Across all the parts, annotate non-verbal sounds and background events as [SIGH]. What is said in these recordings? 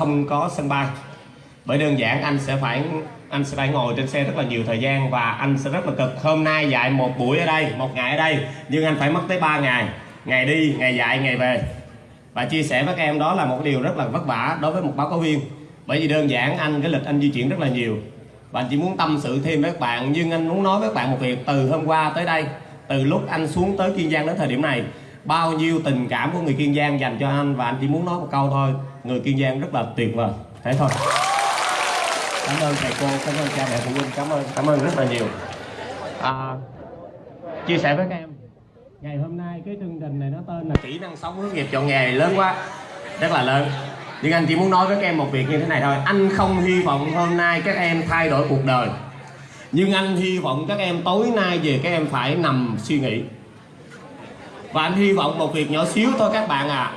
không có sân bay. Bởi đơn giản anh sẽ phải, anh sẽ phải ngồi trên xe rất là nhiều thời gian và anh sẽ rất là cực. Hôm nay dạy một buổi ở đây, một ngày ở đây, nhưng anh phải mất tới 3 ngày. Ngày đi, ngày dạy, ngày về. Và chia sẻ với các em đó là một điều rất là vất vả đối với một báo cáo viên. Bởi vì đơn giản anh, cái lịch anh di chuyển rất là nhiều. Và anh chỉ muốn tâm sự thêm với các bạn, nhưng anh muốn nói với các bạn một việc. Từ hôm qua tới đây, từ lúc anh xuống tới kiên giang đến thời điểm này, bao nhiêu tình cảm của người kiên giang dành cho anh? Và anh chỉ muốn nói một câu thôi người kiên giang rất là tuyệt vời. Thế thôi. Cảm ơn thầy cô cảm ơn cha mẹ phụ huynh cảm ơn cảm ơn rất là nhiều. À, chia sẻ với các em. Ngày hôm nay cái chương trình này nó tên là kỹ năng sống hướng nghiệp chọn nghề lớn quá. Rất là lớn. Nhưng anh chỉ muốn nói với các em một việc như thế này thôi. Anh không hy vọng hôm nay các em thay đổi cuộc đời. Nhưng anh hy vọng các em tối nay về các em phải nằm suy nghĩ. Và anh hy vọng một việc nhỏ xíu thôi các bạn à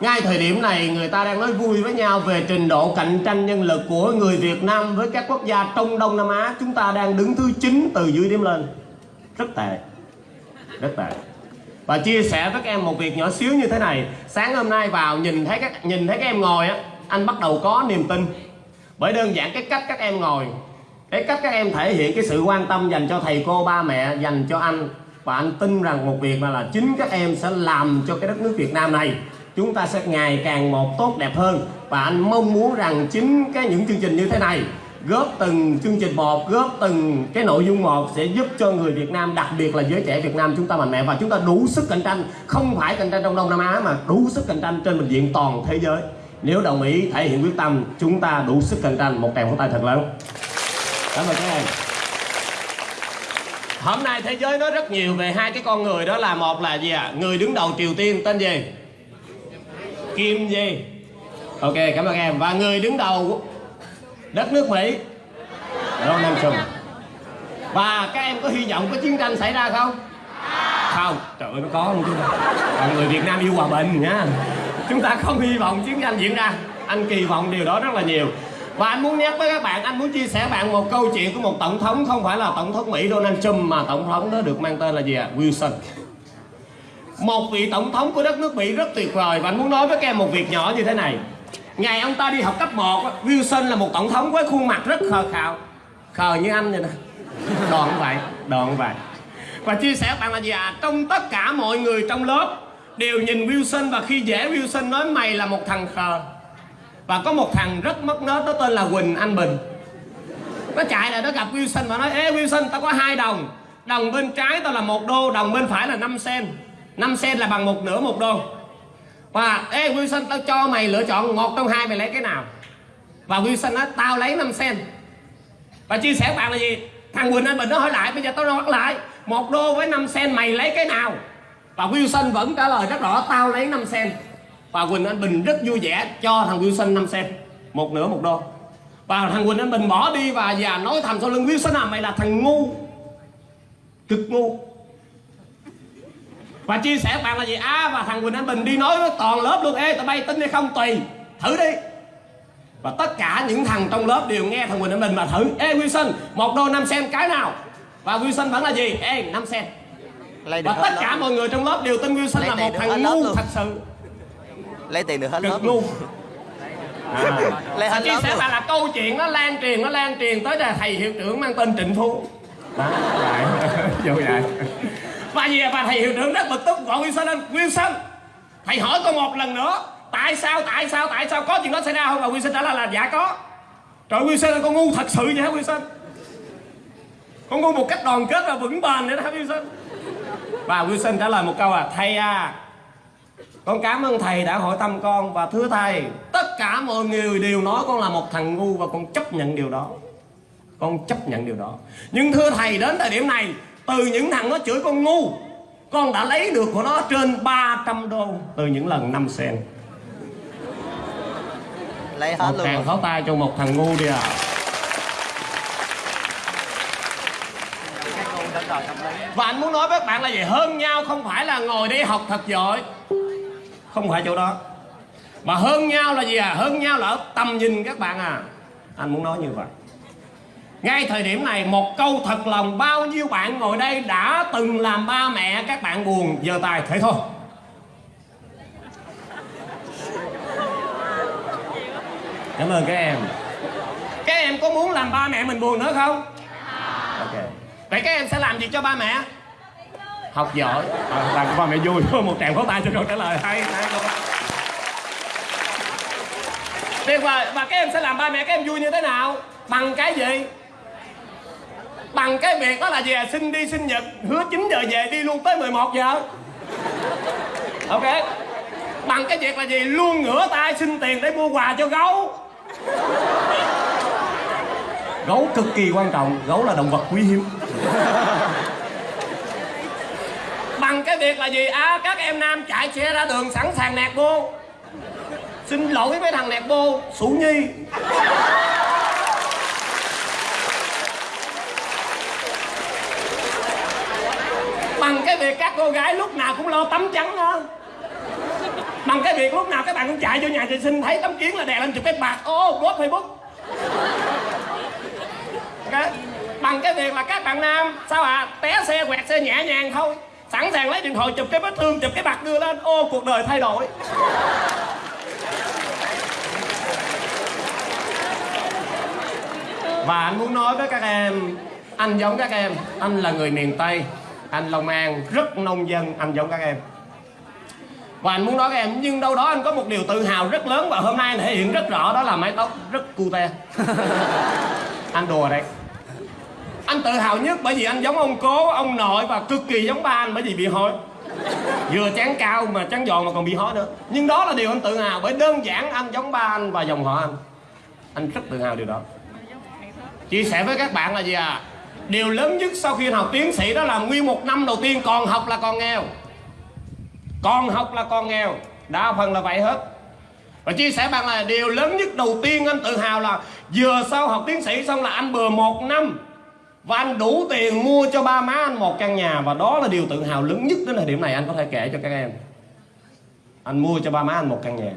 ngay thời điểm này, người ta đang nói vui với nhau về trình độ cạnh tranh nhân lực của người Việt Nam với các quốc gia trong Đông Nam Á. Chúng ta đang đứng thứ 9 từ dưới điểm lên. Rất tệ. Rất tệ. Và chia sẻ với các em một việc nhỏ xíu như thế này. Sáng hôm nay vào, nhìn thấy các, nhìn thấy các em ngồi á, anh bắt đầu có niềm tin. Bởi đơn giản cái cách các em ngồi, cái cách các em thể hiện cái sự quan tâm dành cho thầy cô, ba mẹ, dành cho anh. Và anh tin rằng một việc mà là chính các em sẽ làm cho cái đất nước Việt Nam này chúng ta sẽ ngày càng một tốt đẹp hơn. Và anh mong muốn rằng chính cái những chương trình như thế này, góp từng chương trình một, góp từng cái nội dung một sẽ giúp cho người Việt Nam, đặc biệt là giới trẻ Việt Nam chúng ta mạnh mẽ. Và chúng ta đủ sức cạnh tranh, không phải cạnh tranh trong Đông Nam Á mà đủ sức cạnh tranh trên bình diện toàn thế giới. Nếu đồng ý, thể hiện quyết tâm, chúng ta đủ sức cạnh tranh. Một tràng pháo tay thật lớn. Cảm ơn các em. Hôm nay thế giới nói rất nhiều về hai cái con người. Đó là một là gì ạ? À? người đứng đầu Triều Tiên, tên gì? Kim gì? Ok, cảm ơn em. Và người đứng đầu đất nước Mỹ, Donald Trump. Và các em có hy vọng có chiến tranh xảy ra không? Không. Trời ơi, nó có luôn chứ còn người Việt Nam yêu hòa bình nha. Chúng ta không hy vọng chiến tranh diễn ra. Anh kỳ vọng điều đó rất là nhiều. Và anh muốn nhắc với các bạn, anh muốn chia sẻ bạn một câu chuyện của một tổng thống, không phải là tổng thống Mỹ Donald Trump, mà tổng thống đó được mang tên là gì ạ? À? Wilson một vị tổng thống của đất nước Mỹ rất tuyệt vời, và anh muốn nói với các em một việc nhỏ như thế này. Ngày ông ta đi học cấp 1 Wilson là một tổng thống với khuôn mặt rất khờ khạo. Khờ như anh vậy nè [LAUGHS] đòn vậy đòn vậy và chia sẻ với bạn là gì à trong tất cả mọi người trong lớp đều nhìn Wilson, và khi dễ Wilson nói mày là một thằng khờ. Và có một thằng rất mất nết, nó tên là Quỳnh Anh Bình. Nó chạy lại, nó gặp Wilson và nói, ê Wilson, tao có hai đồng. Đồng bên trái tao là một đô, đồng bên phải là 5 sen. 5 sen là bằng một nửa một đô. Và, ê, Wilson, tao cho mày lựa chọn một trong hai, mày lấy cái nào? Và Wilson nói, tao lấy 5 sen. Và chia sẻ với bạn là gì? Thằng Quỳnh Anh Bình nó hỏi lại, bây giờ tao nói lại. Một đô với 5 sen, mày lấy cái nào? Và Wilson vẫn trả lời rất rõ, tao lấy 5 sen. Và Quỳnh Anh Bình rất vui vẻ cho thằng Wilson 5 sen. Một nửa một đô. Và thằng Quỳnh Anh Bình bỏ đi và già nói thầm sau lưng, Wilson à mày là thằng ngu. Cực ngu và chia sẻ bạn là gì? À và thằng Quỳnh Anh Bình đi nói với toàn lớp luôn. Ê tụi bay tin hay không? Tùy. Thử đi. Và tất cả những thằng trong lớp đều nghe thằng Quỳnh Anh Bình mà thử. Ê Wilson một đô 5 sen cái nào? Và Wilson vẫn là gì? Ê 5 sen và tất cả mọi người trong lớp đều tin Wilson là một thằng ngu thật sự. Lấy tiền được hết lớp cực ngu à. lấy hết chia lớp sẻ luôn. bạn là câu chuyện nó lan truyền nó lan truyền tới là thầy hiệu trưởng mang tên Trịnh Phú đó vậy. [LAUGHS] Vô vậy và gì và thầy hiệu trưởng rất bực tức gọi Wilson lên. Wilson thầy hỏi con một lần nữa, tại sao tại sao tại sao, có chuyện đó xảy ra không? Và Wilson trả lời là dạ có. Trời nguyên Wilson là con ngu thật sự vậy hả Wilson con ngu một cách đoàn kết và vững bền nữa đó hả Wilson và Wilson trả lời một câu à thầy à con cảm ơn thầy đã hỏi thăm con và thưa thầy, tất cả mọi người đều nói con là một thằng ngu và con chấp nhận điều đó. Con chấp nhận điều đó. Nhưng thưa thầy, đến thời điểm này từ những thằng nó chửi con ngu con đã lấy được của nó trên 300 đô. Từ những lần 5 sen. Lấy hết một luôn tràng pháo tay cho một thằng ngu đi à. Và anh muốn nói với các bạn là gì? Hơn nhau không phải là ngồi đi học thật giỏi. Không phải chỗ đó. Mà hơn nhau là gì à? Hơn nhau là ở tầm nhìn các bạn à. Anh muốn nói như vậy ngay thời điểm này một câu thật lòng bao nhiêu bạn ngồi đây đã từng làm ba mẹ các bạn buồn? Giờ tài thế thôi. Cảm ơn các em. Các em có muốn làm ba mẹ mình buồn nữa không? Ok. Vậy các em sẽ làm gì cho ba mẹ? Học giỏi. Ờ, à, làm cho ba mẹ vui. [LAUGHS] Một tràng pháo tay cho câu trả lời. Hay hay tuyệt vời. Và các em sẽ làm ba mẹ các em vui như thế nào? Bằng cái gì? Bằng cái việc đó là à? xin đi sinh nhật hứa 9 giờ về đi luôn tới 11 giờ. Ok? Bằng cái việc là gì? Luôn ngửa tay xin tiền để mua quà cho gấu. Gấu cực kỳ quan trọng gấu là động vật quý hiếm. Bằng cái việc là gì? À các em nam chạy xe ra đường sẵn sàng nẹt bô xin lỗi với thằng nẹt bô sủ nhi bằng cái việc các cô gái lúc nào cũng lo tắm trắng đó bằng cái việc lúc nào các bạn cũng chạy vô nhà vệ sinh, thấy tấm kiến là đè lên chụp cái bạc. Ô post facebook. Okay. bằng cái việc là các bạn nam, sao à té xe, quẹt xe nhẹ nhàng thôi. Sẵn sàng lấy điện thoại chụp cái vết thương, chụp cái bạc đưa lên. Ô, cuộc đời thay đổi. Và anh muốn nói với các em, anh giống các em, anh là người miền tây anh long an, rất nông dân, anh giống các em. Và anh muốn nói các em, nhưng đâu đó anh có một điều tự hào rất lớn và hôm nay anh thể hiện rất rõ, đó là mái tóc rất cute. [LAUGHS] Anh đùa đấy. Anh tự hào nhất bởi vì anh giống ông cố, ông nội và cực kỳ giống ba anh bởi vì bị hói vừa chán cao mà chán giòn mà còn bị hói nữa. Nhưng đó là điều anh tự hào bởi đơn giản anh giống ba anh và dòng họ anh. Anh rất tự hào điều đó. Chia sẻ với các bạn là gì à? Điều lớn nhất sau khi học tiến sĩ đó là nguyên một năm đầu tiên còn học là còn nghèo. Còn học là còn nghèo. Đa phần là vậy hết. Và chia sẻ bạn là điều lớn nhất đầu tiên anh tự hào là vừa sau học tiến sĩ xong là anh bừa một năm. Và anh đủ tiền mua cho ba má anh một căn nhà. Và đó là điều tự hào lớn nhất đến thời điểm này anh có thể kể cho các em. Anh mua cho ba má anh một căn nhà.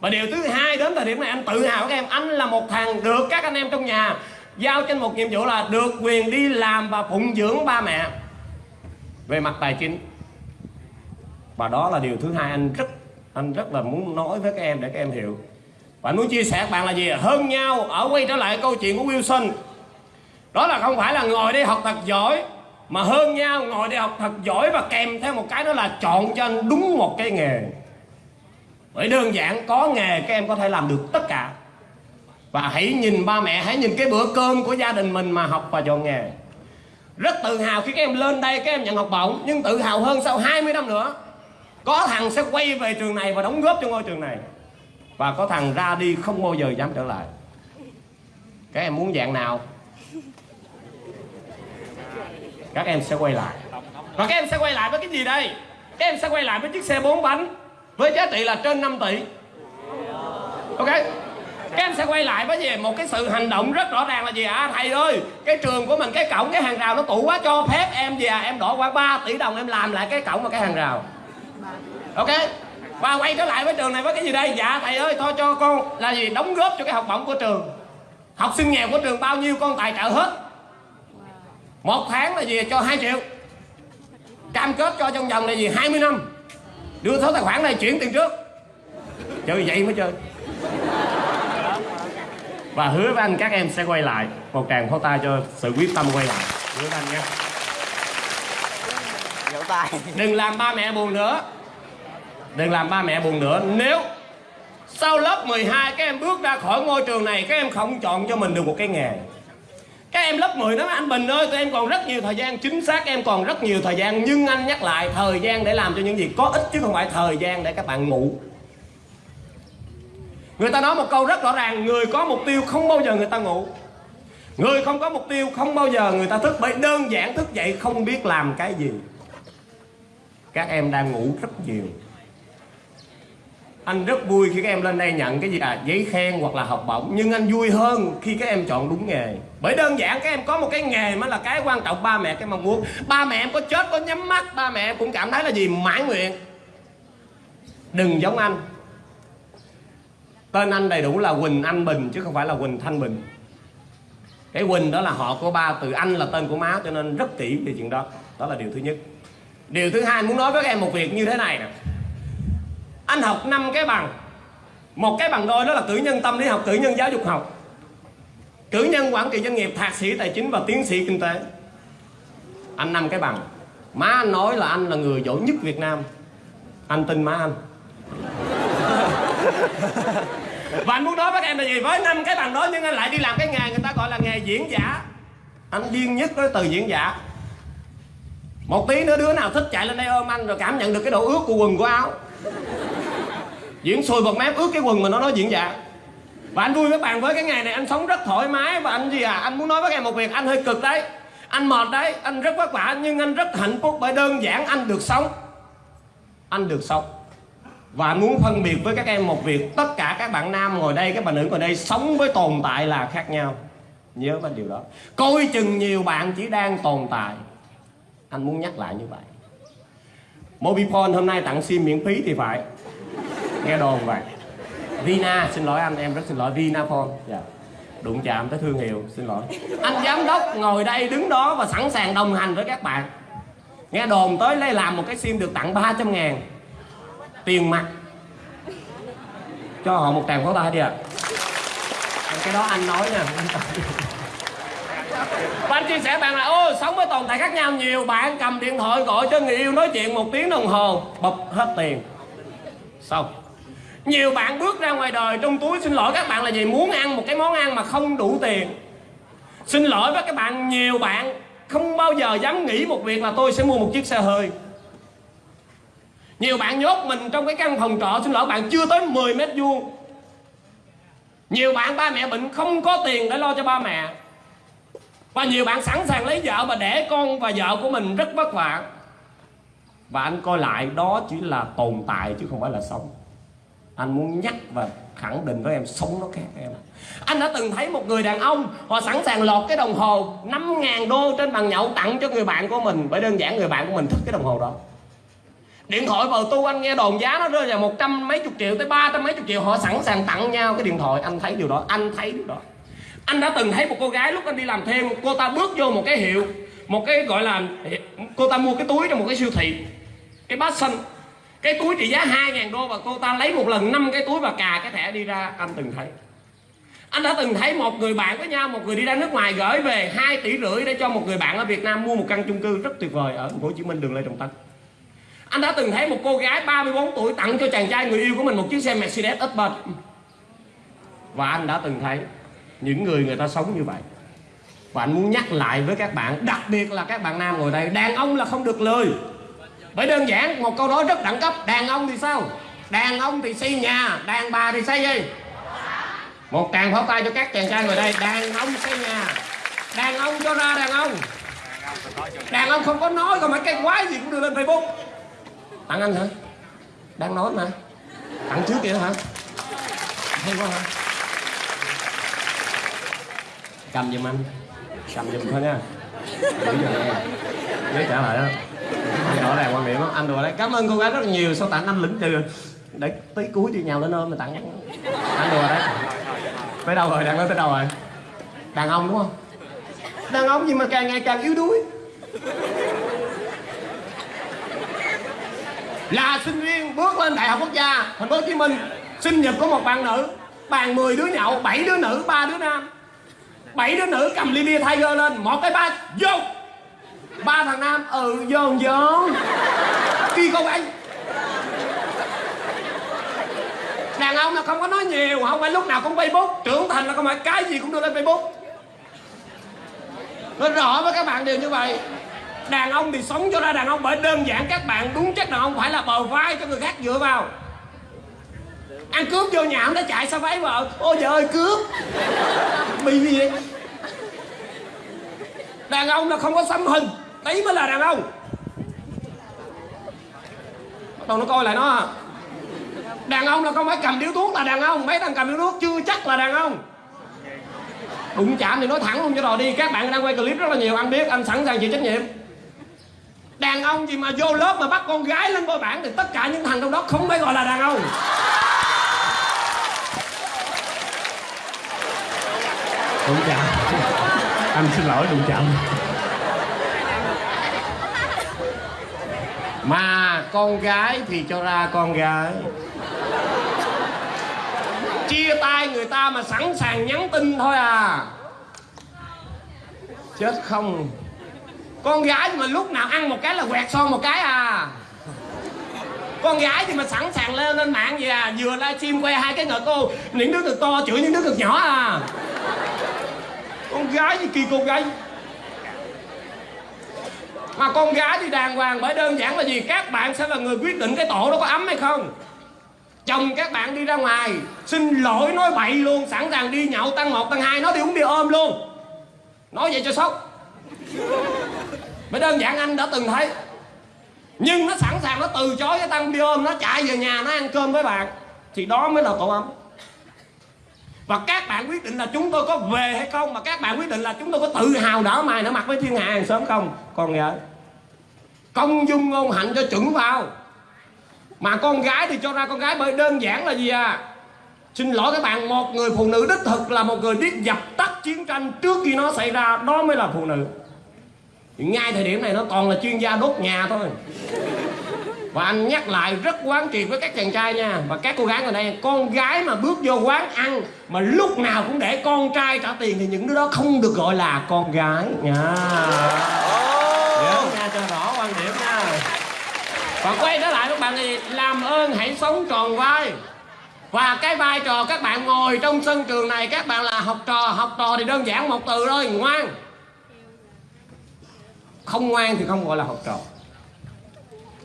Và điều thứ hai đến thời điểm này anh tự hào các em, anh là một thằng được các anh em trong nhà giao cho một nhiệm vụ là được quyền đi làm và phụng dưỡng ba mẹ. Về mặt tài chính, và đó là điều thứ hai anh rất anh rất là muốn nói với các em để các em hiểu. Và anh muốn chia sẻ các bạn là gì? Hơn nhau ở quay trở lại câu chuyện của Wilson. Đó là không phải là ngồi đi học thật giỏi, mà hơn nhau ngồi đi học thật giỏi và kèm theo một cái đó là chọn cho anh đúng một cái nghề. Bởi đơn giản, có nghề các em có thể làm được tất cả và hãy nhìn ba mẹ, hãy nhìn cái bữa cơm của gia đình mình mà học và chọn nghề. Rất tự hào khi các em lên đây, các em nhận học bổng, nhưng tự hào hơn sau 20 năm nữa. Có thằng sẽ quay về trường này và đóng góp cho ngôi trường này. Và có thằng ra đi không bao giờ dám trở lại. Các em muốn dạng nào? Các em sẽ quay lại. Và các em sẽ quay lại với cái gì đây? Các em sẽ quay lại với chiếc xe bốn bánh với giá trị là trên 5 tỷ. Ok? Các em sẽ quay lại với gì một cái sự hành động rất rõ ràng là gì à thầy ơi, cái trường của mình, cái cổng, cái hàng rào nó cũ quá cho phép em gì à? Em đổ khoảng 3 tỷ đồng em làm lại cái cổng và cái hàng rào. Ok? Và quay trở lại với trường này với cái gì đây? Dạ thầy ơi, thôi cho con là gì? Đóng góp cho cái học bổng của trường. Học sinh nghèo của trường bao nhiêu con tài trợ hết? Một tháng là gì? Cho 2 triệu. Cam kết cho trong vòng là gì? 20 năm. Đưa số tài khoản này chuyển tiền trước. Chơi vậy mới chơi và hứa với anh các em sẽ quay lại. Một tràng pháo tay cho sự quyết tâm quay lại. Hứa với anh tay. Đừng làm ba mẹ buồn nữa. Đừng làm ba mẹ buồn nữa. Nếu sau lớp 12 các em bước ra khỏi ngôi trường này các em không chọn cho mình được một cái nghề. Các em lớp 10 nói anh Bình ơi tụi em còn rất nhiều thời gian. Chính xác em còn rất nhiều thời gian. Nhưng anh nhắc lại thời gian để làm cho những gì có ích chứ không phải thời gian để các bạn ngủ người ta nói một câu rất rõ ràng, người có mục tiêu không bao giờ người ta ngủ. Người không có mục tiêu không bao giờ người ta thức, bởi đơn giản thức dậy không biết làm cái gì. Các em đang ngủ rất nhiều. Anh rất vui khi các em lên đây nhận cái gì à giấy khen hoặc là học bổng, nhưng anh vui hơn khi các em chọn đúng nghề. Bởi đơn giản, các em có một cái nghề mới là cái quan trọng, ba mẹ cái mong muốn. Ba mẹ em có chết, có nhắm mắt, ba mẹ em cũng cảm thấy là gì? Mãn nguyện. Đừng giống anh tên anh đầy đủ là Quỳnh Anh Bình, chứ không phải là Quỳnh Thanh Bình. Cái Quỳnh đó là họ của ba, từ anh là tên của má, cho nên rất kỹ về chuyện đó. Đó là điều thứ nhất. Điều thứ hai, muốn nói với các em một việc như thế này nè. Anh học năm cái bằng. Một cái bằng đôi đó là cử nhân tâm lý học, cử nhân giáo dục học. Cử nhân quản trị doanh nghiệp, thạc sĩ, tài chính và tiến sĩ kinh tế. Anh năm cái bằng. Má anh nói là anh là người giỏi nhất việt nam. Anh tin má anh. [LAUGHS] và anh muốn nói với các em là gì? Với năm cái bằng đó nhưng anh lại đi làm cái nghề người ta gọi là nghề diễn giả. Anh điên nhất với từ diễn giả. Một tí nữa đứa nào thích chạy lên đây ôm anh rồi cảm nhận được cái độ ướt của quần của áo. Diễn sùi bọt mép ướt cái quần mà nó nói diễn giả. Và anh vui với bạn với cái ngày này, anh sống rất thoải mái. Và anh gì à anh muốn nói với em một việc, anh hơi cực đấy. Anh mệt đấy, anh rất vất vả nhưng anh rất hạnh phúc bởi đơn giản anh được sống. Anh được sống và anh muốn phân biệt với các em một việc, tất cả các bạn nam ngồi đây, các bạn nữ ngồi đây sống với tồn tại là khác nhau. Nhớ cái điều đó. Coi chừng nhiều bạn chỉ đang tồn tại. Anh muốn nhắc lại như vậy. Mobifone hôm nay tặng sim miễn phí thì phải. Nghe đồn vậy. Vina, xin lỗi anh, em rất xin lỗi. Vinaphone. Dạ. Đụng chạm tới thương hiệu, xin lỗi. Anh giám đốc ngồi đây đứng đó và sẵn sàng đồng hành với các bạn. Nghe đồn tới lấy làm một cái sim được tặng 300 ngàn tiền mặt. Cho họ một tràng pháo tay đi ạ. Cái đó anh nói nha và anh chia sẻ bạn là, ô, sống với tồn tại khác nhau nhiều, bạn cầm điện thoại gọi cho người yêu nói chuyện một tiếng đồng hồ, bập hết tiền. Xong. Nhiều bạn bước ra ngoài đời, trong túi xin lỗi các bạn là gì muốn ăn một cái món ăn mà không đủ tiền. Xin lỗi với các bạn, nhiều bạn không bao giờ dám nghĩ một việc là tôi sẽ mua một chiếc xe hơi nhiều bạn nhốt mình trong cái căn phòng trọ, xin lỗi bạn, chưa tới 10 mét vuông. Nhiều bạn, ba mẹ bệnh không có tiền để lo cho ba mẹ. Và nhiều bạn sẵn sàng lấy vợ và đẻ con và vợ của mình rất vất vả. Và anh coi lại, đó chỉ là tồn tại chứ không phải là sống. Anh muốn nhắc và khẳng định với em, sống nó khác em. Anh đã từng thấy một người đàn ông, họ sẵn sàng lọt cái đồng hồ 5.000 đô trên bàn nhậu tặng cho người bạn của mình. Bởi đơn giản, người bạn của mình thích cái đồng hồ đó điện thoại vào tu anh nghe đồn giá nó rơi vào một trăm mấy chục triệu tới ba trăm mấy chục triệu. Họ sẵn sàng tặng nhau cái điện thoại. Anh thấy điều đó, anh thấy điều đó. Anh đã từng thấy một cô gái lúc anh đi làm thêm, cô ta bước vô một cái hiệu, một cái gọi là, cô ta mua cái túi trong một cái siêu thị, cái bát xanh. Cái túi trị giá 2.000 đô và cô ta lấy một lần năm cái túi và cà cái thẻ đi ra. Anh từng thấy. Anh đã từng thấy một người bạn với nhau, một người đi ra nước ngoài gửi về 2 tỷ rưỡi để cho một người bạn ở Việt Nam mua một căn chung cư rất tuyệt vời ở thành phố Hồ Chí Minh, đường Lê Trọng Tấn anh đã từng thấy một cô gái 34 tuổi tặng cho chàng trai người yêu của mình một chiếc xe Mercedes S-Benz và anh đã từng thấy những người người ta sống như vậy. Và anh muốn nhắc lại với các bạn, đặc biệt là các bạn nam ngồi đây, đàn ông là không được lười bởi đơn giản, một câu nói rất đẳng cấp, đàn ông thì sao? Đàn ông thì xây nhà, đàn bà thì xây gì? Một tràng pháo tay cho các chàng trai ngồi đây, đàn ông xây nhà. Đàn ông cho ra đàn ông. Đàn ông không có nói còn mấy cái quái gì cũng đưa lên facebook tặng anh hả? Đang nói mà. Tặng trước kìa hả? Hay quá hả? Cầm giùm anh. Cầm giùm thôi nha. Giữ giùm nha nhớ trả lại đó. Rõ ràng quan điểm đó. Anh đùa đấy. Cảm ơn cô gái rất là nhiều. Sao tặng anh lĩnh từ để tới cuối đi nhào lên ôm mà tặng. Anh đùa đấy. Tới đâu rồi? Đang nói tới đâu rồi? Đàn ông đúng không? Đàn ông gì mà càng ngày càng yếu đuối? Là sinh viên bước lên đại học quốc gia, thành phố hồ chí minh. Sinh nhật của một bạn nữ, bàn 10 đứa nhậu 7 đứa nữ, ba đứa nam. Bảy đứa nữ cầm ly bia tiger lên, một cái ba vô. Ba thằng nam ừ vô vô. Khi cô anh đàn ông là không có nói nhiều, không phải lúc nào cũng facebook. Trưởng thành là không phải cái gì cũng đưa lên facebook. Nó rõ với các bạn đều như vậy đàn ông thì sống cho ra đàn ông, bởi đơn giản các bạn đúng chắc đàn ông phải là bờ vai cho người khác dựa vào. Ăn cướp vô nhà nó chạy sao váy vợ ôi vợ ơi, cướp. Bị gì vậy? Đàn ông là không có xăm hình đấy mới là đàn ông. Bắt đầu nó coi lại nó. Đàn ông là không phải cầm điếu thuốc là đàn ông, mấy thằng cầm điếu thuốc chưa chắc là đàn ông. Đụng chạm thì nói thẳng luôn cho rồi đi, các bạn đang quay clip rất là nhiều anh biết, anh sẵn sàng chịu trách nhiệm đàn ông gì mà vô lớp mà bắt con gái lên coi bảng thì tất cả những thằng trong đó không phải gọi là đàn ông. Đụng chạm. Anh xin lỗi đụng chạm. Mà con gái thì cho ra con gái. Chia tay người ta mà sẵn sàng nhắn tin thôi à. Chết không con gái mà lúc nào ăn một cái là quẹt son một cái à. Con gái thì mà sẵn sàng lên lên mạng vậy à vừa livestream quay hai cái ngực cô, những đứa cực to chửi những đứa cực nhỏ à. Con gái gì kỳ con gái mà con gái thì đàng hoàng bởi đơn giản là gì? Các bạn sẽ là người quyết định cái tổ đó có ấm hay không. Chồng các bạn đi ra ngoài, xin lỗi nói bậy luôn, sẵn sàng đi nhậu tăng một, tăng hai, nói đi uống bia ôm luôn. Nói vậy cho sốc bởi đơn giản anh đã từng thấy. Nhưng nó sẵn sàng nó từ chối cái tăng đi ôm, nó chạy về nhà, nó ăn cơm với bạn, thì đó mới là tổ ấm. Và các bạn quyết định là chúng tôi có về hay không, mà các bạn quyết định là chúng tôi có tự hào đỡ mày nở mặt với thiên hạ hàng sớm không? Còn gái. Công dung ngôn hạnh cho chuẩn vào. Mà con gái thì cho ra con gái bởi đơn giản là gì à? Xin lỗi các bạn, một người phụ nữ đích thực là một người biết dập tắt chiến tranh trước khi nó xảy ra, đó mới là phụ nữ ngay thời điểm này nó toàn là chuyên gia đốt nhà thôi. Và anh nhắc lại rất quán triệt với các chàng trai nha. Và các cô gái ở đây con gái mà bước vô quán ăn mà lúc nào cũng để con trai trả tiền thì những đứa đó không được gọi là con gái nha. Nhớ nha cho rõ quan điểm nha. Và quay trở lại các bạn thì làm ơn hãy sống tròn vai. Và cái vai trò các bạn ngồi trong sân trường này các bạn là học trò học trò thì đơn giản một từ thôi ngoan không ngoan thì không gọi là học trò.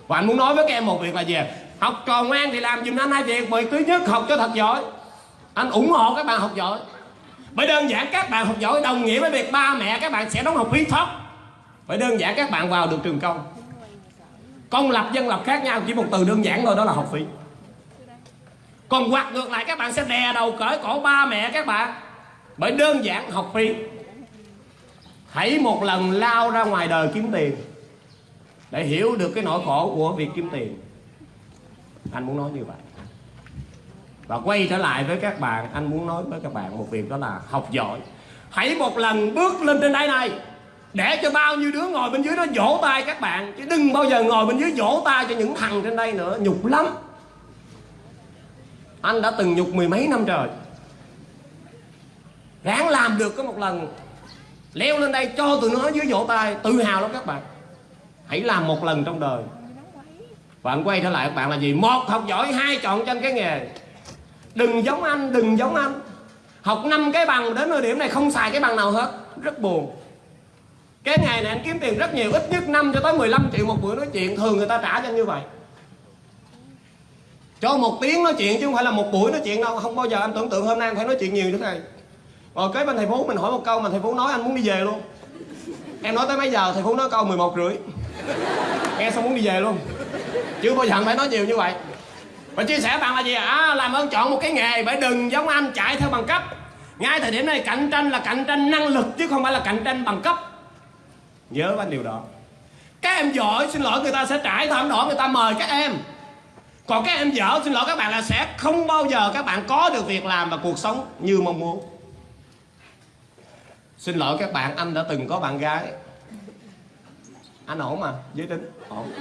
Và anh muốn nói với các em một việc là gì học trò ngoan thì làm giùm anh hai việc, bởi thứ nhất học cho thật giỏi. Anh ủng hộ các bạn học giỏi. Bởi đơn giản các bạn học giỏi đồng nghĩa với việc ba mẹ các bạn sẽ đóng học phí thấp. Bởi đơn giản các bạn vào được trường công. Công lập dân lập khác nhau, chỉ một từ đơn giản thôi, đó là học phí. Còn hoặc ngược lại, các bạn sẽ đè đầu cởi cổ ba mẹ các bạn. Bởi đơn giản học phí hãy một lần lao ra ngoài đời kiếm tiền để hiểu được cái nỗi khổ của việc kiếm tiền. Anh muốn nói như vậy. Và quay trở lại với các bạn, anh muốn nói với các bạn một việc đó là học giỏi. Hãy một lần bước lên trên đáy này để cho bao nhiêu đứa ngồi bên dưới nó vỗ tay các bạn. Chứ đừng bao giờ ngồi bên dưới vỗ tay cho những thằng trên đây nữa. Nhục lắm. Anh đã từng nhục mười mấy năm trời. Ráng làm được có một lần leo lên đây, cho tụi nó dưới vỗ tay, tự hào lắm các bạn. Hãy làm một lần trong đời. Và anh quay trở lại các bạn là gì? Một, học giỏi. Hai, chọn trên cái nghề. Đừng giống anh, đừng giống anh. Học năm cái bằng đến thời điểm này không xài cái bằng nào hết. Rất buồn. Cái ngày này anh kiếm tiền rất nhiều, ít nhất 5 cho tới 15 triệu một buổi nói chuyện. Thường người ta trả cho anh như vậy. Cho một tiếng nói chuyện chứ không phải là một buổi nói chuyện đâu. Không bao giờ anh tưởng tượng hôm nay anh phải nói chuyện nhiều như thế này rồi kế bên thầy phú, mình hỏi một câu mà thầy phú nói, anh muốn đi về luôn. Em nói tới mấy giờ, thầy phú nói câu 11 rưỡi. Nghe xong muốn đi về luôn. Chứ bao giờ anh phải nói nhiều như vậy. Và chia sẻ bạn là gì à làm ơn chọn một cái nghề phải đừng giống anh, chạy theo bằng cấp. Ngay thời điểm này, cạnh tranh là cạnh tranh năng lực, chứ không phải là cạnh tranh bằng cấp. Nhớ anh điều đó. Các em giỏi, xin lỗi, người ta sẽ trải thảm đỏ, người ta mời các em. Còn các em dở, xin lỗi các bạn là sẽ không bao giờ các bạn có được việc làm và cuộc sống như mong muốn xin lỗi các bạn, anh đã từng có bạn gái. Anh ổn mà, giới tính, ổn.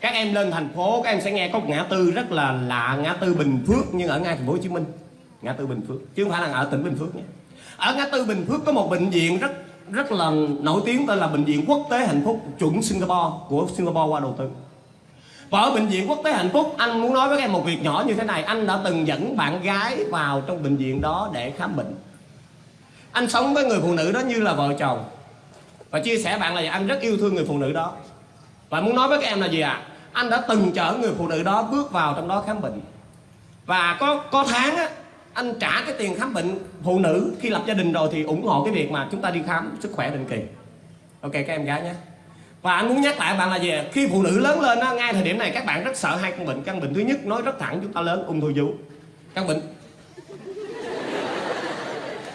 Các em lên thành phố, các em sẽ nghe có một ngã tư rất là lạ, ngã tư bình phước, nhưng ở ngay thành phố hồ chí minh. Ngã tư bình phước, chứ không phải là ở tỉnh bình phước nhé ở ngã tư bình phước có một bệnh viện rất rất là nổi tiếng, tên là bệnh viện quốc tế hạnh phúc chuẩn singapore, của singapore qua đầu tư và ở bệnh viện quốc tế hạnh phúc. Anh muốn nói với các em một việc nhỏ như thế này. Anh đã từng dẫn bạn gái vào trong bệnh viện đó để khám bệnh. Anh sống với người phụ nữ đó như là vợ chồng. Và chia sẻ bạn là anh rất yêu thương người phụ nữ đó. Và muốn nói với các em là gì ạ? À? anh đã từng chở người phụ nữ đó bước vào trong đó khám bệnh. Và có có tháng á, anh trả cái tiền khám bệnh phụ nữ khi lập gia đình rồi thì ủng hộ cái việc mà chúng ta đi khám sức khỏe định kỳ. Ok, các em gái nhé và anh muốn nhắc lại bạn là gì khi phụ nữ lớn lên á, ngay thời điểm này các bạn rất sợ hai căn bệnh. Căn bệnh thứ nhất, nói rất thẳng, chúng ta lớn, ung thư vú. Căn bệnh.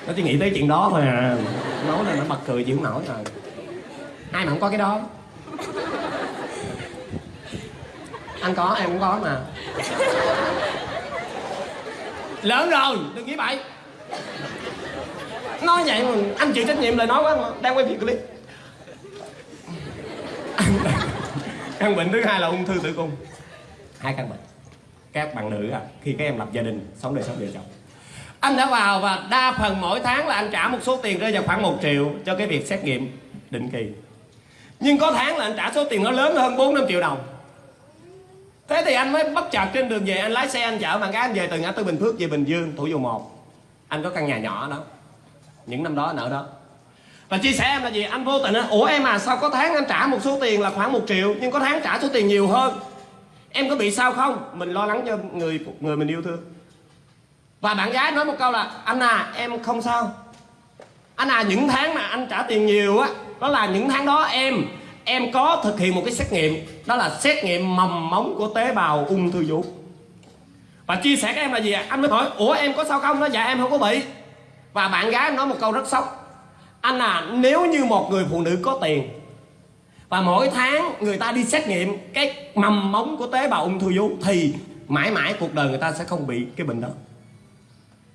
Nó chỉ nghĩ tới chuyện đó thôi à. Nói là nó bật cười chịu nổi rồi ai mà không có cái đó? Anh có, em cũng có mà. Lớn rồi, đừng nghĩ bậy. Nói vậy mà anh chịu trách nhiệm lời nói quá mà. Đang quay video clip căn bệnh thứ hai là ung thư tử cung. Hai căn bệnh. Các bạn nữ à, khi các em lập gia đình sống đời sống vợ chồng. Anh đã vào và đa phần mỗi tháng là anh trả một số tiền rơi vào khoảng 1 triệu cho cái việc xét nghiệm định kỳ. Nhưng có tháng là anh trả số tiền nó lớn hơn 4 5 triệu đồng. Thế thì anh mới bất chợt trên đường về anh lái xe anh chở bạn gái anh về từ ngã tư Bình Phước về Bình Dương Thủ Dầu Một. Anh có căn nhà nhỏ đó. Những năm đó anh ở đó và chia sẻ em là gì? Anh vô tình á, ủa em à sao có tháng anh trả một số tiền là khoảng một triệu nhưng có tháng trả số tiền nhiều hơn? Em có bị sao không? Mình lo lắng cho người người mình yêu thương. Và bạn gái nói một câu là anh à em không sao. Anh à những tháng mà anh trả tiền nhiều á đó là những tháng đó em em có thực hiện một cái xét nghiệm đó là xét nghiệm mầm móng của tế bào ung thư vú. Và chia sẻ các em là gì ạ? Anh mới hỏi ủa em có sao không? Nó dạ em không có bị. Và bạn gái nói một câu rất sốc anh à nếu như một người phụ nữ có tiền, và mỗi tháng người ta đi xét nghiệm cái mầm móng của tế bào ung thư vú, thì mãi mãi cuộc đời người ta sẽ không bị cái bệnh đó.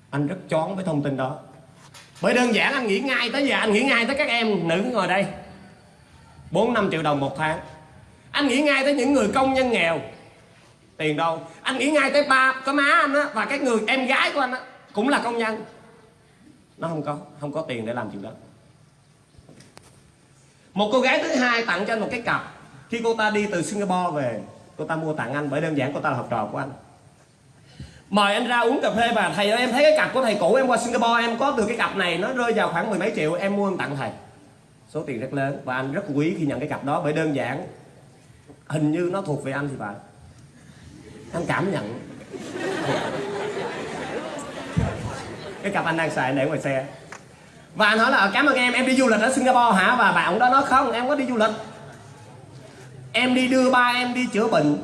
Anh rất chón với thông tin đó. Bởi đơn giản anh nghĩ ngay tới giờ, anh nghĩ ngay tới các em nữ ngồi đây. 4 5 triệu đồng một tháng. Anh nghĩ ngay tới những người công nhân nghèo. Tiền đâu? Anh nghĩ ngay tới ba có má anh á, và cái người em gái của anh á, cũng là công nhân. Nó không có không có tiền để làm chuyện đó một cô gái thứ hai tặng cho anh một cái cặp. Khi cô ta đi từ Singapore về, cô ta mua tặng anh bởi đơn giản cô ta là học trò của anh. Mời anh ra uống cà phê và thầy ơi, em thấy cái cặp của thầy cũ em qua Singapore, em có được cái cặp này, nó rơi vào khoảng mười mấy triệu, em mua em tặng thầy. Số tiền rất lớn và anh rất quý khi nhận cái cặp đó bởi đơn giản. Hình như nó thuộc về anh thì phải. Anh cảm nhận. Cái cặp anh đang xài để ngoài xe và anh hỏi là cảm ơn em em đi du lịch ở Singapore hả? Và bạn đó nói không em có đi du lịch. Em đi đưa ba em đi chữa bệnh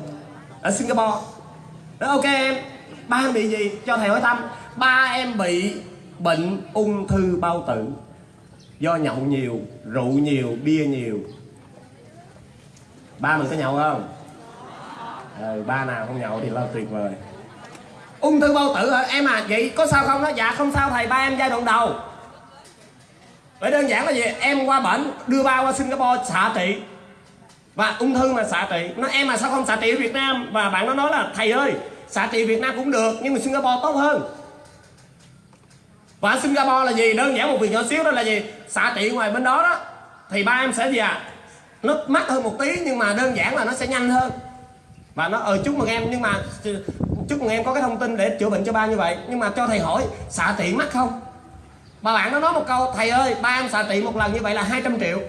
ở Singapore. Nói ok em ba em bị gì? Cho thầy hỏi thăm ba em bị bệnh ung thư bao tử. Do nhậu nhiều rượu nhiều bia nhiều. Ba mình có nhậu không? Ừ, ba nào không nhậu thì là tuyệt vời. Ung thư bao tử hả? Em à vậy có sao không đó? Dạ không sao thầy ba em giai đoạn đầu vậy đơn giản là gì? Em qua bệnh đưa ba qua singapore xạ trị. Và ung thư mà xạ trị. Nó em mà sao không xạ trị ở việt nam? Và bạn nó nói là, thầy ơi, xạ trị việt nam cũng được, nhưng mà singapore tốt hơn. Và Singapore là gì? Đơn giản một việc nhỏ xíu đó là gì? Xạ trị ngoài bên đó đó, thì ba em sẽ gì à nó mắc hơn một tí, nhưng mà đơn giản là nó sẽ nhanh hơn. Và nó ờ chúc mừng em, nhưng mà, chúc mừng em có cái thông tin để chữa bệnh cho ba như vậy. Nhưng mà cho thầy hỏi, xạ trị mắc không? Bà bạn nó nói một câu thầy ơi ba em xạ trị một lần như vậy là 200 triệu.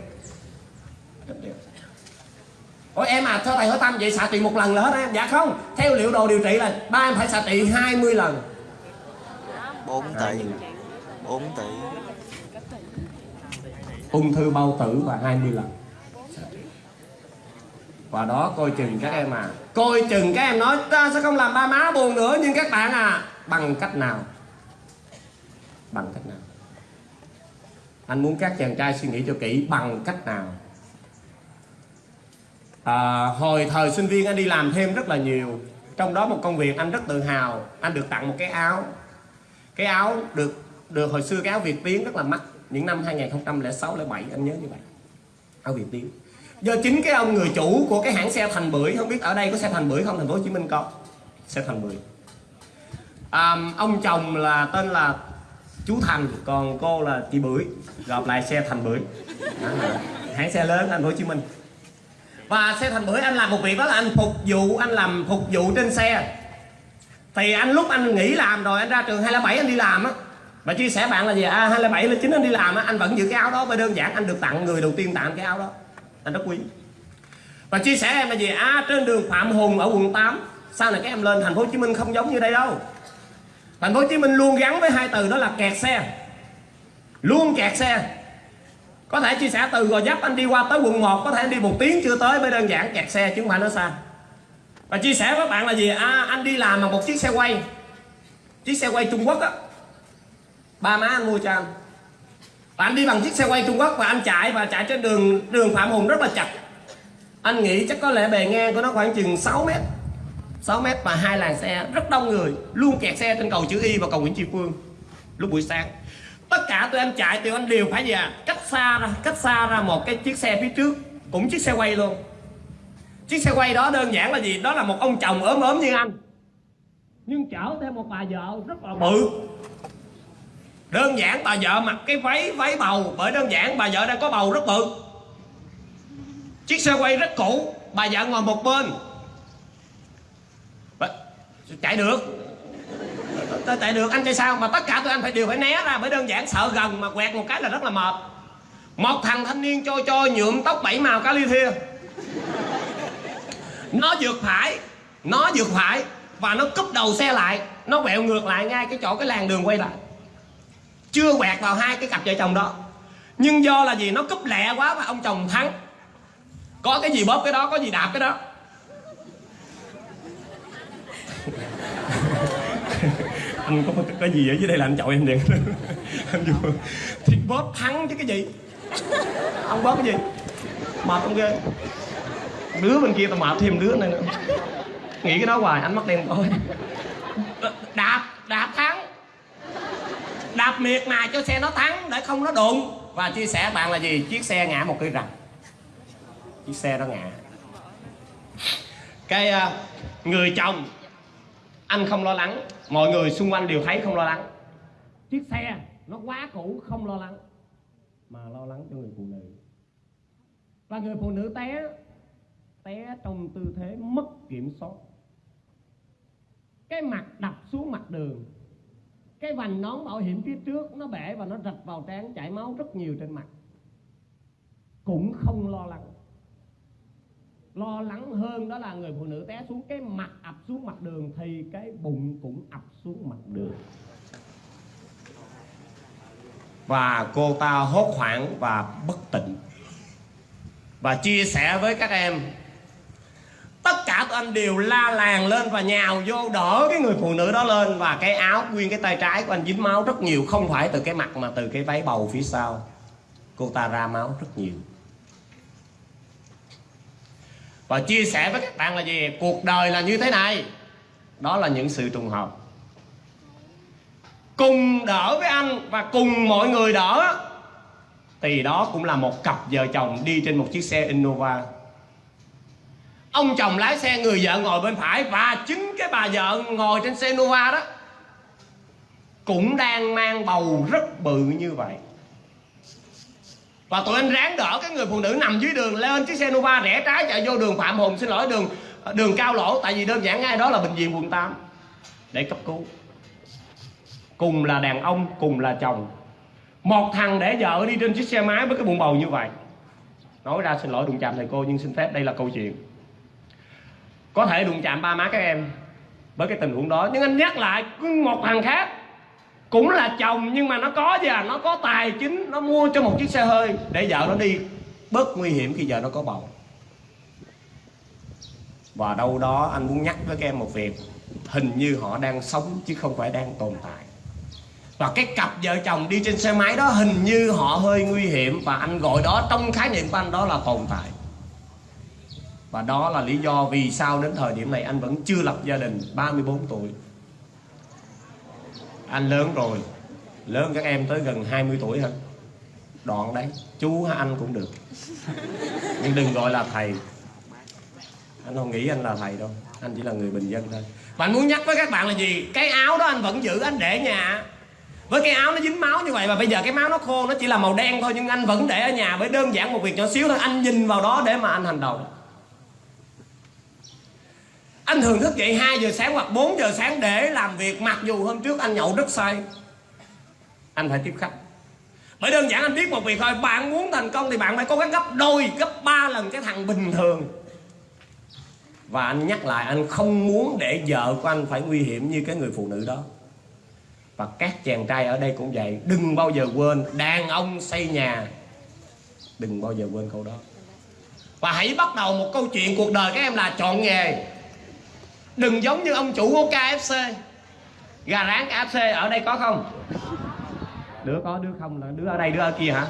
Ủa em à cho thầy hỏi thăm vậy? Xạ trị một lần là hết em? Dạ không. Theo liệu đồ điều trị là ba em phải xạ trị 20 lần. 4 tỷ. 4 tỷ. Ung thư bao tử và 20 lần. Và đó coi chừng các em à. Coi chừng các em nói ta sẽ không làm ba má buồn nữa nhưng các bạn à. Bằng cách nào bằng cách nào anh muốn các chàng trai suy nghĩ cho kỹ bằng cách nào? À, hồi thời sinh viên anh đi làm thêm rất là nhiều. Trong đó một công việc anh rất tự hào. Anh được tặng một cái áo. Cái áo được được hồi xưa cái áo Việt Tiến rất là mắc. Những năm 2006 07 anh nhớ như vậy. Áo Việt Tiến. Do chính cái ông người chủ của cái hãng xe Thành Bưởi không biết ở đây có xe Thành Bưởi không? Thành phố Hồ Chí Minh có. Xe Thành Bưởi. À, ông chồng là tên là chú Thành còn cô là chị Bưởi, gặp lại xe Thành Bưởi. Hãng xe lớn thành phố Hồ Chí Minh. Và xe Thành Bưởi, anh làm một việc đó là anh phục vụ, anh làm phục vụ trên xe. Thì anh lúc anh nghỉ làm rồi, anh ra trường 207 anh đi làm á. Và chia sẻ bạn là gì à 207 là chính anh đi làm á. Anh vẫn giữ cái áo đó bởi đơn giản, anh được tặng người đầu tiên tặng cái áo đó. Anh rất quý. Và chia sẻ em là gì à trên đường Phạm Hùng ở quận 8 sau này các em lên thành phố Hồ Chí Minh không giống như đây đâu thành phố Hồ Chí Minh luôn gắn với hai từ đó là kẹt xe. Luôn kẹt xe. Có thể chia sẻ từ Gò Vấp anh đi qua tới quận 1 có thể anh đi một tiếng chưa tới mới đơn giản kẹt xe chứ không phải nó xa. Và chia sẻ với bạn là gì? À anh đi làm bằng một chiếc xe quay. Chiếc xe quay Trung Quốc á. Ba má anh mua cho anh. Và anh đi bằng chiếc xe quay Trung Quốc và anh chạy, và chạy trên đường đường Phạm Hùng rất là chặt. Anh nghĩ chắc có lẽ bề ngang của nó khoảng chừng 6 mét. 6 mét và hai làn xe rất đông người, luôn kẹt xe trên cầu chữ Y và cầu Nguyễn Tri Phương lúc buổi sáng. Tất cả tụi anh chạy, tụi anh đều phải gì à cách xa ra, cách xa ra một cái chiếc xe phía trước, cũng chiếc xe quay luôn. Chiếc xe quay đó đơn giản là gì? Đó là một ông chồng ốm ốm như anh. Nhưng chở theo một bà vợ rất là bự. Đơn giản bà vợ mặc cái váy váy bầu, bởi đơn giản bà vợ đang có bầu rất bự. Chiếc xe quay rất cũ, bà vợ ngồi một bên chạy được. Tôi chạy được, anh chạy sao? Mà tất cả tụi anh phải, đều phải né ra bởi đơn giản sợ gần mà quẹt một cái là rất là mệt. Một thằng thanh niên trôi trôi nhuộm tóc bảy màu cá ly thia nó vượt phải, nó vượt phải và nó cúp đầu xe lại, nó quẹo ngược lại ngay cái chỗ cái làng đường quay lại. Chưa quẹt vào hai cái cặp vợ chồng đó. Nhưng do là gì nó cúp lẹ quá và ông chồng thắng. Có cái gì bóp cái đó, có gì đạp cái đó. Anh có cái gì ở dưới đây là anh chọi em liền. [LAUGHS] Anh vừa thì bóp thắng chứ cái gì? Ông bóp cái gì? Mệt không ghê. Đứa bên kia tao mệt thêm đứa này nữa. Nghĩ cái đó hoài anh mắt đen thôi đạp đạp thắng. Đạp miệt mài cho xe nó thắng để không nó đụng. Và chia sẻ bạn là gì? Chiếc xe ngã một cái rằng chiếc xe đó ngã. Cái uh, người chồng anh không lo lắng. Mọi người xung quanh đều thấy không lo lắng. Chiếc xe nó quá cũ không lo lắng. Mà lo lắng cho người phụ nữ. Và người phụ nữ té té trong tư thế mất kiểm soát. Cái mặt đập xuống mặt đường. Cái vành nón bảo hiểm phía trước nó bể và nó rạch vào trán chảy máu rất nhiều trên mặt. Cũng không lo lắng lo lắng hơn đó là người phụ nữ té xuống cái mặt, ập xuống mặt đường thì cái bụng cũng ập xuống mặt đường. Và cô ta hốt hoảng và bất tỉnh. Và chia sẻ với các em, tất cả tụi anh đều la làng lên và nhào vô đỡ cái người phụ nữ đó lên và cái áo nguyên cái tay trái của anh dính máu rất nhiều, không phải từ cái mặt mà từ cái váy bầu phía sau. Cô ta ra máu rất nhiều và chia sẻ với các bạn là gì? Cuộc đời là như thế này. Đó là những sự trùng hợp. Cùng đỡ với anh và cùng mọi người đỡ. Thì đó cũng là một cặp vợ chồng đi trên một chiếc xe Innova. Ông chồng lái xe, người vợ ngồi bên phải và chính cái bà vợ ngồi trên xe Innova đó cũng đang mang bầu rất bự như vậy và tụi anh ráng đỡ cái người phụ nữ nằm dưới đường lên chiếc xe Nova rẽ trái chạy vô đường Phạm Hùng. Xin lỗi, đường ờ, đường cao lỗ, tại vì đơn giản ngay đó là bệnh viện quận 8 để cấp cứu. Cùng là đàn ông, cùng là chồng. Một thằng để vợ đi trên chiếc xe máy với cái bụng bầu như vậy. Nói ra xin lỗi đụng chạm thầy cô, nhưng xin phép đây là câu chuyện. Có thể đụng chạm ba má các em với cái tình huống đó, nhưng anh nhắc lại một thằng khác cũng là chồng, nhưng mà nó có gì à. Nó có tài chính, nó mua cho một chiếc xe hơi để vợ nó đi. Bớt nguy hiểm khi vợ nó có bầu. Và đâu đó anh muốn nhắc với các em một việc. Hình như họ đang sống chứ không phải đang tồn tại. Và cái cặp vợ chồng đi trên xe máy đó hình như họ hơi nguy hiểm. Và anh gọi đó, trong khái niệm của anh đó là tồn tại. Và đó là lý do vì sao đến thời điểm này anh vẫn chưa lập gia đình 34 tuổi anh lớn rồi. Lớn các em tới gần 20 tuổi hả? Đoạn đấy, chú hay anh cũng được. Nhưng đừng gọi là thầy. Anh không nghĩ anh là thầy đâu. Anh chỉ là người bình dân thôi. Và anh muốn nhắc với các bạn là gì? Cái áo đó anh vẫn giữ, anh để nhà. Với cái áo nó dính máu như vậy và bây giờ cái máu nó khô, nó chỉ là màu đen thôi, nhưng anh vẫn để ở nhà với đơn giản một việc nhỏ xíu thôi. Anh nhìn vào đó để mà anh hành động anh thường thức dậy 2 giờ sáng hoặc 4 giờ sáng để làm việc, mặc dù hôm trước anh nhậu rất say. Anh phải tiếp khách. Bởi đơn giản anh biết một việc thôi, bạn muốn thành công thì bạn phải cố gắng gấp đôi, gấp ba lần cái thằng bình thường. Và anh nhắc lại, anh không muốn để vợ của anh phải nguy hiểm như cái người phụ nữ đó. Và các chàng trai ở đây cũng vậy, đừng bao giờ quên đàn ông xây nhà. Đừng bao giờ quên câu đó. Và hãy bắt đầu một câu chuyện cuộc đời các em là chọn nghề đừng giống như ông chủ của KFC gà rán KFC ở đây có không? Đứa có, đứa không là đứa ở đây, đứa ở kia hả?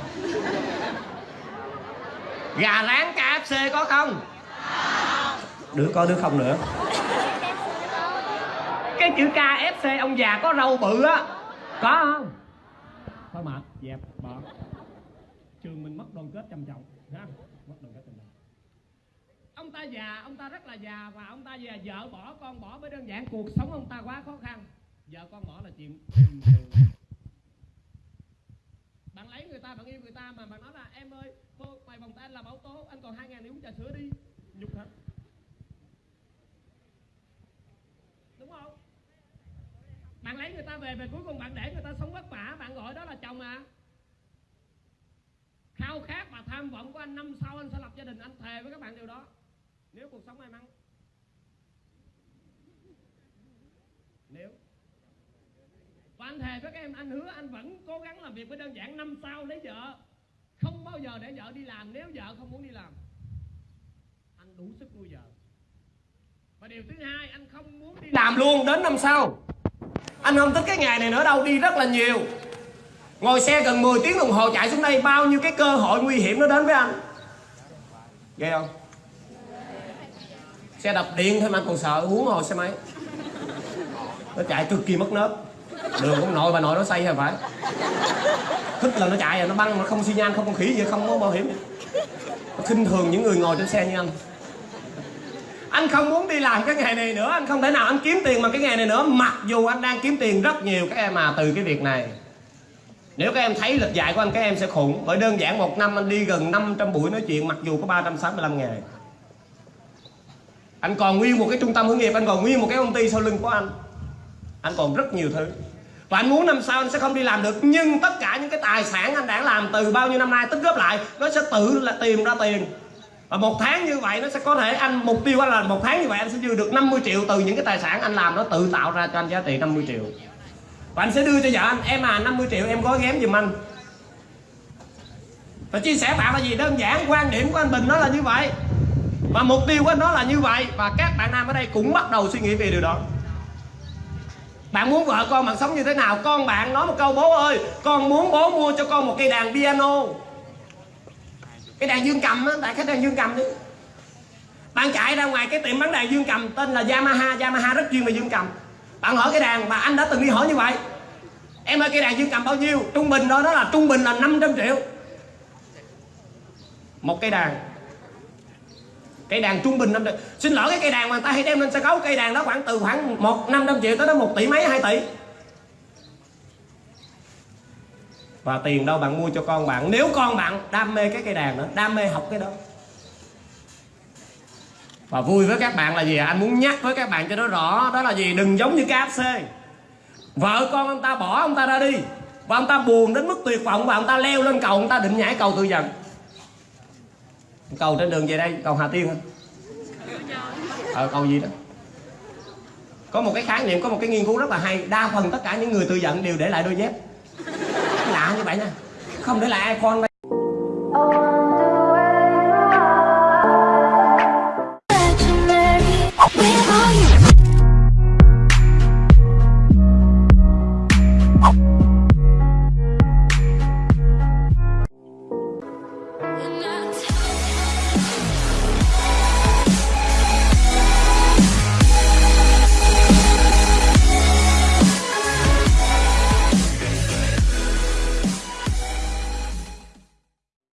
Gà rán KFC có không? Đứa có, đứa không nữa. Cái chữ KFC ông già có râu bự á. Có không? Thôi mệt, dẹp bỏ trường mình mất đoàn kết trầm trọng. Ha mất đoàn kết trầm trọng ông ta già, ông ta rất là già và ông ta già vợ bỏ, con bỏ mới đơn giản cuộc sống ông ta quá khó khăn. Vợ con bỏ là chuyện bình thường. Bạn lấy người ta, bạn yêu người ta mà, bạn nói là, em ơi, cô mày vòng tay anh làm tố, anh còn hai ngàn đi uống trà sữa đi. Nhục hả đúng không? Bạn lấy người ta về về cuối cùng bạn để người ta sống vất vả, bạn gọi đó là chồng à. Khao khát và tham vọng của anh, năm sau anh sẽ lập gia đình, anh thề với các bạn điều đó nếu cuộc sống may mắn. Nếu. Và anh thề với các em, anh hứa anh vẫn cố gắng làm việc với đơn giản năm sau lấy vợ. Không bao giờ để vợ đi làm nếu vợ không muốn đi làm. Anh đủ sức nuôi vợ. Và điều thứ hai, anh không muốn đi làm luôn đến năm sau. Anh không thích cái ngày này nữa đâu, đi rất là nhiều. Ngồi xe gần 10 tiếng đồng hồ chạy xuống đây, bao nhiêu cái cơ hội nguy hiểm nó đến với anh. Ghê không? Xe đập điện thôi mà, còn sợ huống hồ xe máy. Nó chạy cực kỳ mất nớp. Đường cũng nội, bà nội nó xây rồi phải. Thích là nó chạy rồi nó băng mà không xi nhan không không khỉ gì, không có bảo hiểm. Nó khinh thường những người ngồi trên xe như anh. Anh không muốn đi làm cái nghề này nữa, anh không thể nào anh kiếm tiền bằng cái nghề này nữa. Mặc dù anh đang kiếm tiền rất nhiều, các em à từ cái việc này. Nếu các em thấy lịch dạy của anh, các em sẽ khủng. Bởi đơn giản một năm anh đi gần 500 buổi nói chuyện, mặc dù có 365 ngày anh còn nguyên một cái trung tâm hướng nghiệp, anh còn nguyên một cái công ty sau lưng của anh. Anh còn rất nhiều thứ. Và anh muốn năm sau anh sẽ không đi làm được, nhưng tất cả những cái tài sản anh đã làm từ bao nhiêu năm nay, tích góp lại, nó sẽ tự là tìm ra tiền. Và một tháng như vậy, nó sẽ có thể anh, mục tiêu anh là một tháng như vậy anh sẽ dư được 50 triệu từ những cái tài sản anh làm, nó tự tạo ra cho anh giá trị 50 triệu. Và anh sẽ đưa cho vợ anh, em à 50 triệu em gói ghém giùm anh. Và chia sẻ bạn là gì? Đơn giản, quan điểm của anh Bình nó là như vậy và mục tiêu của anh nó là như vậy, và các bạn nam ở đây cũng bắt đầu suy nghĩ về điều đó. Bạn muốn vợ con bạn sống như thế nào? Con bạn nói một câu, bố ơi, con muốn bố mua cho con một cây đàn piano. Cái đàn dương cầm á tại khách đàn dương cầm đi. Bạn chạy ra ngoài cái tiệm bán đàn dương cầm, tên là Yamaha. Yamaha rất chuyên về dương cầm. Bạn hỏi cái đàn mà anh đã từng đi hỏi như vậy. Em ơi, cây đàn dương cầm bao nhiêu? Trung bình đó đó là trung bình là 500 triệu. Một cây đàn cây đàn trung bình năm triệu xin lỗi, cái cây đàn mà người ta hay đem lên sân khấu, cây đàn đó khoảng từ khoảng một năm trăm triệu tới đến một tỷ mấy, hai tỷ. Và tiền đâu bạn mua cho con bạn? Nếu con bạn đam mê cái cây đàn đó đam mê học cái đó. Và vui với các bạn là gì anh muốn nhắc với các bạn cho nó rõ, đó là gì? Đừng giống như KFC vợ con ông ta bỏ ông ta ra đi, và ông ta buồn đến mức tuyệt vọng, và ông ta leo lên cầu, ông ta định nhảy cầu tự dần cầu trên đường về đây, cầu Hà Tiên hả? Ờ cầu gì đó. Có một cái khái niệm, có một cái nghiên cứu rất là hay. Đa phần tất cả những người tự giận đều để lại đôi dép. Lạ như vậy nha. Không để lại iPhone